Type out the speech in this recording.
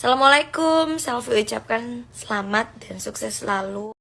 Assalamualaikum, selfie ucapkan selamat dan sukses selalu.